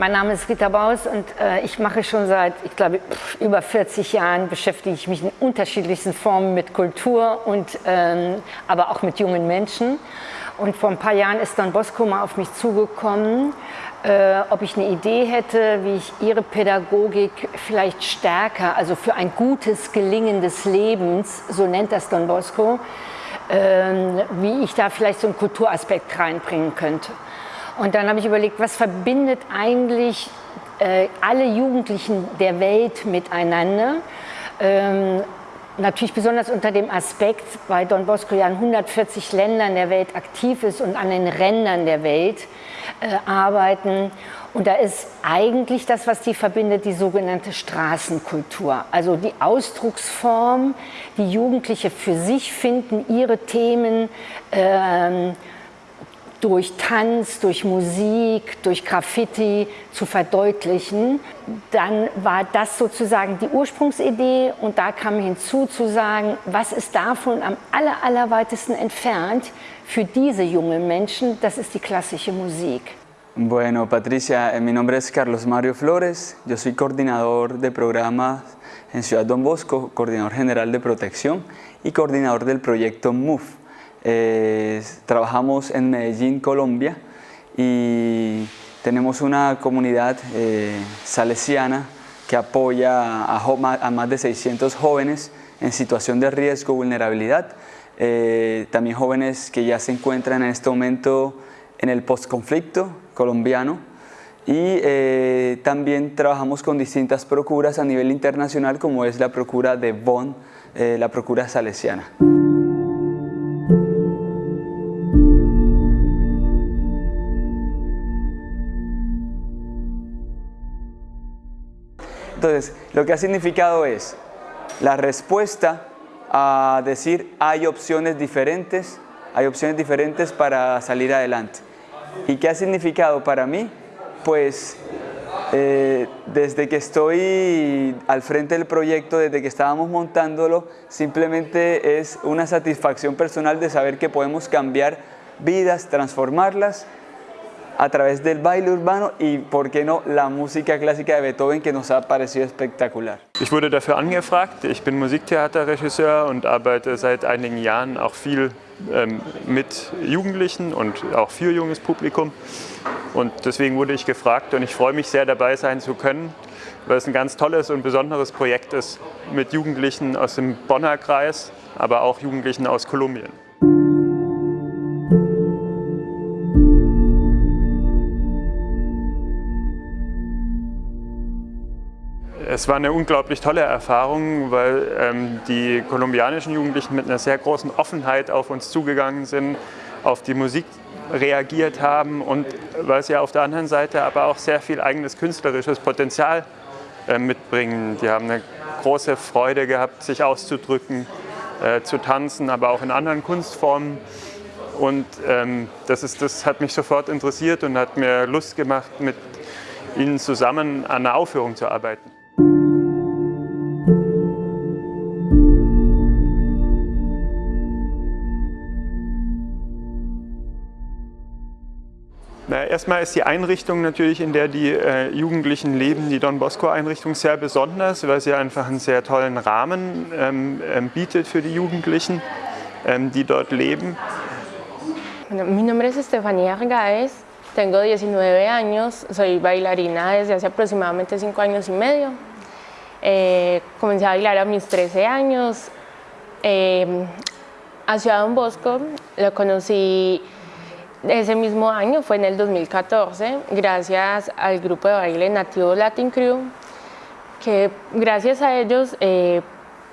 Mein Name ist Rita Baus und äh, ich mache schon seit, ich glaube, über 40 Jahren beschäftige ich mich in unterschiedlichsten Formen mit Kultur und ähm, aber auch mit jungen Menschen. Und vor ein paar Jahren ist Don Bosco mal auf mich zugekommen, äh, ob ich eine Idee hätte, wie ich ihre Pädagogik vielleicht stärker, also für ein gutes Gelingen des Lebens, so nennt das Don Bosco, äh, wie ich da vielleicht so einen Kulturaspekt reinbringen könnte. Und dann habe ich überlegt, was verbindet eigentlich äh, alle Jugendlichen der Welt miteinander? Ähm, Natürlich besonders unter dem Aspekt, weil Don Bosco ja in 140 Ländern der Welt aktiv ist und an den Rändern der Welt äh, arbeiten. Und da ist eigentlich das, was die verbindet, die sogenannte Straßenkultur. Also die Ausdrucksform, die Jugendliche für sich finden, ihre Themen ähm, durch Tanz, durch Musik, durch Graffiti zu verdeutlichen, dann war das sozusagen die Ursprungsidee und da kam hinzu zu sagen, was ist davon am aller, allerweitesten entfernt für diese jungen Menschen, das ist die klassische Musik. Bueno, Patricia, eh, mi nombre es Carlos Mario Flores, yo soy coordinador de programas en Ciudad Don Bosco, coordinador general de protección y coordinador del proyecto MOVE. Eh, trabajamos en Medellín, Colombia y tenemos una comunidad eh, salesiana que apoya a, más de 600 jóvenes en situación de riesgo, vulnerabilidad, eh, también jóvenes que ya se encuentran en este momento en el postconflicto colombiano y también trabajamos con distintas procuras a nivel internacional como es la procura de Bonn, la procura salesiana. Lo que ha significado es la respuesta a decir hay opciones diferentes, hay opciones diferentes para salir adelante. ¿Y qué ha significado para mí? Pues eh, desde que estoy al frente del proyecto, desde que estábamos montándolo, simplemente es una satisfacción personal de saber que podemos cambiar vidas, transformarlas a través del baile urbano y, por qué no, la música clásica de Beethoven, que nos ha parecido espectacular. Ich wurde dafür angefragt. Ich bin Musiktheaterregisseur und arbeite seit einigen Jahren auch viel ähm, mit Jugendlichen und auch für junges Publikum. Und deswegen wurde ich gefragt und ich freue mich sehr dabei sein zu können, weil es ein ganz tolles und besonderes Projekt ist mit Jugendlichen aus dem Bonner Kreis, aber auch Jugendlichen aus Kolumbien. Es war eine unglaublich tolle Erfahrung, weil ähm, die kolumbianischen Jugendlichen mit einer sehr großen Offenheit auf uns zugegangen sind, auf die Musik reagiert haben und weil sie auf der anderen Seite aber auch sehr viel eigenes künstlerisches Potenzial äh, mitbringen. Die haben eine große Freude gehabt, sich auszudrücken, äh, zu tanzen, aber auch in anderen Kunstformen. Und ähm, das, ist, das hat mich sofort interessiert und hat mir Lust gemacht, mit ihnen zusammen an einer Aufführung zu arbeiten. Na, erstmal ist die Einrichtung natürlich, in der die äh, Jugendlichen leben, die Don Bosco-Einrichtung, sehr besonders, weil sie einfach einen sehr tollen Rahmen ähm, ähm, bietet für die Jugendlichen, ähm, die dort leben. Mi nombre es Estefanía Argaez, tengo 19 años, soy bailarina desde hace aproximadamente 5 años y medio. Eh, comencé a bailar a mis 13 años. Eh, a Ciudad Don Bosco lo conocí ese mismo año, fue en el 2014, gracias al grupo de baile nativo Latin Crew, que gracias a ellos eh,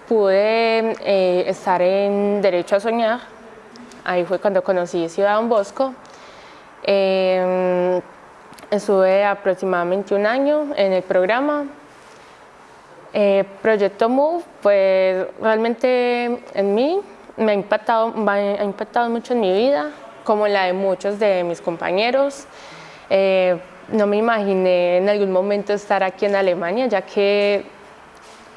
pude eh, estar en Derecho a Soñar. Ahí fue cuando conocí Ciudad Don Bosco. Eh, estuve aproximadamente un año en el programa. Proyecto Move, pues realmente en mí me ha impactado, ha impactado mucho en mi vida como la de muchos de mis compañeros. Eh, no me imaginé en algún momento estar aquí en Alemania, ya que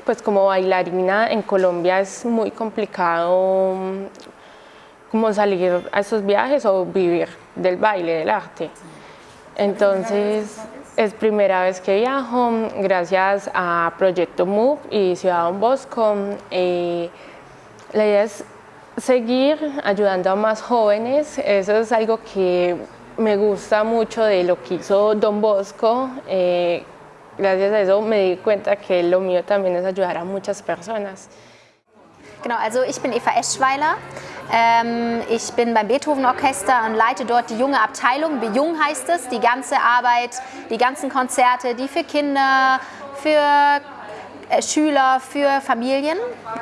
pues como bailarina en Colombia es muy complicado mm, como salir a esos viajes o vivir del baile, del arte. Entonces, es primera vez que viajo, gracias a Proyecto MOVE y Ciudad Don Bosco. Eh, la idea es seguir ayudando a más jóvenes, eso es algo que me gusta mucho de lo que hizo Don Bosco. Eh, gracias a eso me di cuenta que lo mío también es ayudar a muchas personas. Genau, also ich bin Eva Eschweiler. Ähm, ich bin beim Beethoven Orchester und leite dort die junge Abteilung. Bejung heißt es, die ganze Arbeit, die ganzen Konzerte, die für Kinder, für Schüler, für Familien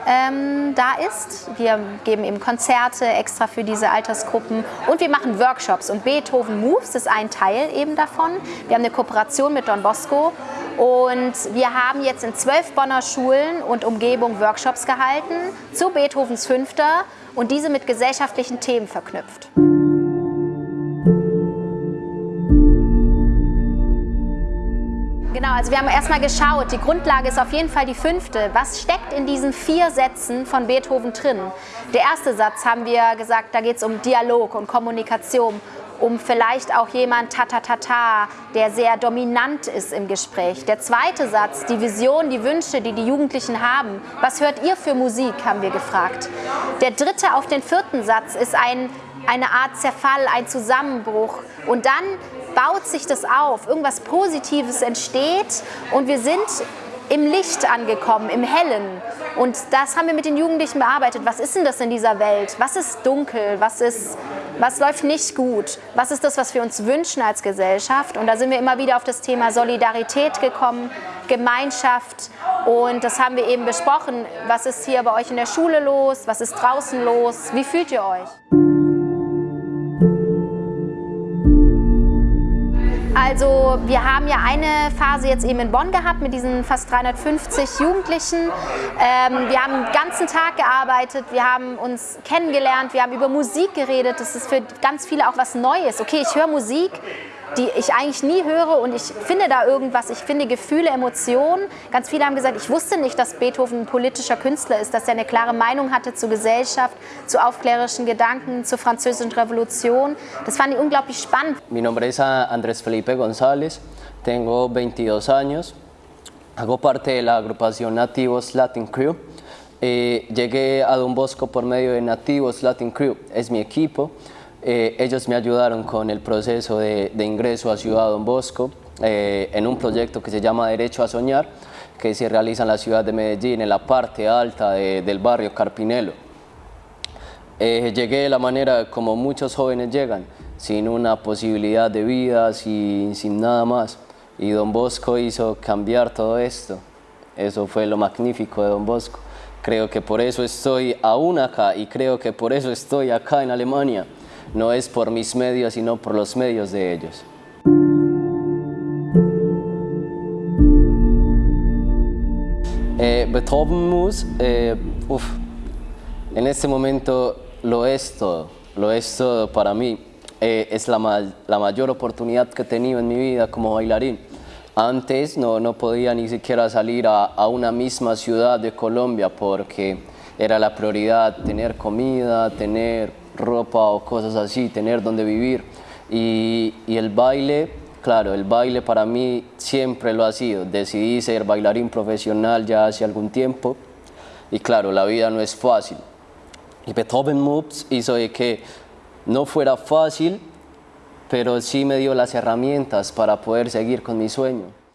ähm, da ist. Wir geben eben Konzerte extra für diese Altersgruppen und wir machen Workshops und Beethoven Moves ist ein Teil eben davon. Wir haben eine Kooperation mit Don Bosco und wir haben jetzt in zwölf Bonner Schulen und Umgebung Workshops gehalten zu Beethovens Fünfter und diese mit gesellschaftlichen Themen verknüpft. Also wir haben erstmal geschaut, die Grundlage ist auf jeden Fall die fünfte. Was steckt in diesen vier Sätzen von Beethoven drin? Der erste Satz haben wir gesagt, da geht es um Dialog und Kommunikation, um vielleicht auch jemand ta-ta-ta-ta, der sehr dominant ist im Gespräch. Der zweite Satz, die Vision, die Wünsche, die die Jugendlichen haben. Was hört ihr für Musik, haben wir gefragt. Der dritte auf den vierten Satz ist ein, eine Art Zerfall, ein Zusammenbruch. Und dann baut sich das auf, irgendwas Positives entsteht und wir sind im Licht angekommen, im Hellen. Und das haben wir mit den Jugendlichen bearbeitet. Was ist denn das in dieser Welt? Was ist dunkel? Was, ist, was läuft nicht gut? Was ist das, was wir uns wünschen als Gesellschaft? Und da sind wir immer wieder auf das Thema Solidarität gekommen, Gemeinschaft. Und das haben wir eben besprochen. Was ist hier bei euch in der Schule los? Was ist draußen los? Wie fühlt ihr euch? Also wir haben ja eine Phase jetzt eben in Bonn gehabt mit diesen fast 350 Jugendlichen. Ähm, wir haben den ganzen Tag gearbeitet, wir haben uns kennengelernt, wir haben über Musik geredet. Das ist für ganz viele auch was Neues. Okay, ich höre Musik, die ich eigentlich nie höre und ich finde da irgendwas, ich finde Gefühle, Emotionen. Ganz viele haben gesagt, ich wusste nicht, dass Beethoven ein politischer Künstler ist, dass er eine klare Meinung hatte zur Gesellschaft, zu aufklärerischen Gedanken, zur französischen Revolution. Das fand ich unglaublich spannend. Mi nombre es Andrés Felipe González, tengo 22 años, hago parte de la agrupación Nativos Latin Crew. Eh, llegué a Don Bosco por medio de Nativos Latin Crew, es mi equipo. Eh, ellos me ayudaron con el proceso de, ingreso a Ciudad Don Bosco eh, en un proyecto que se llama Derecho a Soñar, que se realiza en la ciudad de Medellín, en la parte alta del barrio Carpinelo. Eh, llegué de la manera como muchos jóvenes llegan, sin una posibilidad de vida, sin, sin nada más. Y Don Bosco hizo cambiar todo esto. Eso fue lo magnífico de Don Bosco. Creo que por eso estoy aún acá y creo que por eso estoy acá en Alemania no es por mis medios, sino por los medios de ellos. Eh, Beethoven Mus, eh, en este momento lo es todo, lo es todo para mí. Eh, es la, mayor oportunidad que he tenido en mi vida como bailarín. Antes no, no podía ni siquiera salir a, a, una misma ciudad de Colombia porque era la prioridad tener comida, tener ropa o cosas así, tener donde vivir. Y, el baile, claro, el baile para mí siempre lo ha sido. Decidí ser bailarín profesional ya hace algún tiempo y claro, la vida no es fácil. Y Beethoven Moves hizo de que no fuera fácil, pero sí me dio las herramientas para poder seguir con mi sueño.